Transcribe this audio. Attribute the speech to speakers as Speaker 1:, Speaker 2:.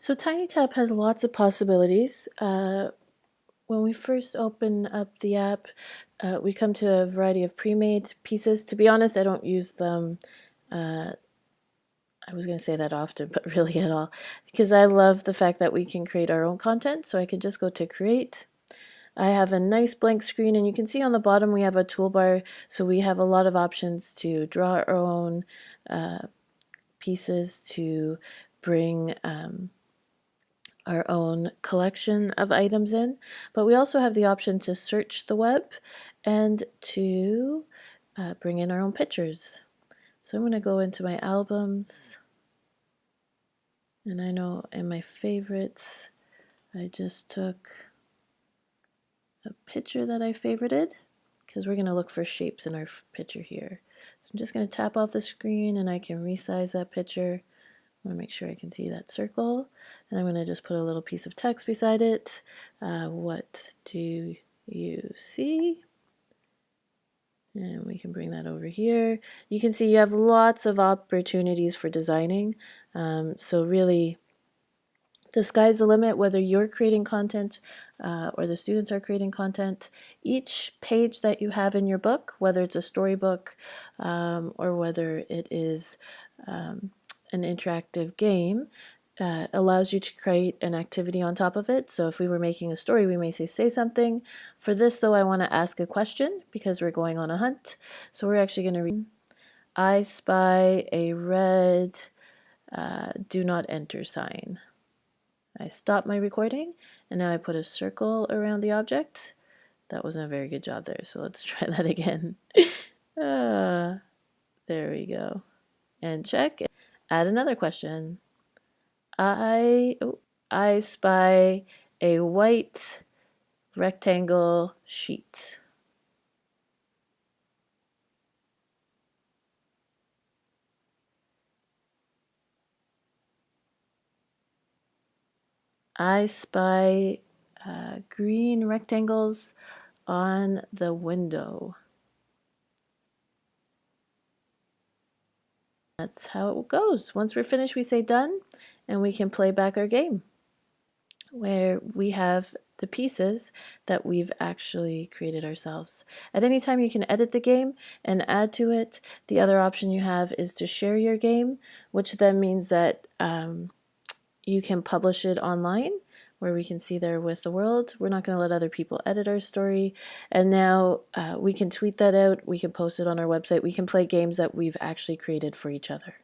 Speaker 1: So TinyTap has lots of possibilities. Uh, when we first open up the app, uh, we come to a variety of pre-made pieces. To be honest, I don't use them. Uh, I was going to say that often, but really at all, because I love the fact that we can create our own content. So I can just go to create. I have a nice blank screen and you can see on the bottom we have a toolbar. So we have a lot of options to draw our own uh, pieces, to bring um, our own collection of items in, but we also have the option to search the web and to uh, bring in our own pictures. So I'm going to go into my albums, and I know in my favorites, I just took a picture that I favorited because we're going to look for shapes in our picture here. So I'm just going to tap off the screen and I can resize that picture I want to make sure I can see that circle. And I'm going to just put a little piece of text beside it. Uh, what do you see? And we can bring that over here. You can see you have lots of opportunities for designing. Um, so really, the sky's the limit, whether you're creating content uh, or the students are creating content. Each page that you have in your book, whether it's a storybook um, or whether it is um, an interactive game uh, allows you to create an activity on top of it. So if we were making a story, we may say, say something. For this, though, I want to ask a question because we're going on a hunt. So we're actually going to read, I spy a red uh, do not enter sign. I stop my recording and now I put a circle around the object. That wasn't a very good job there, so let's try that again. uh, there we go. And check add another question. I, I spy a white rectangle sheet. I spy uh, green rectangles on the window. That's how it goes. Once we're finished, we say done, and we can play back our game where we have the pieces that we've actually created ourselves. At any time you can edit the game and add to it. The other option you have is to share your game, which then means that um, you can publish it online where we can see there with the world. We're not going to let other people edit our story. And now uh, we can tweet that out. We can post it on our website. We can play games that we've actually created for each other.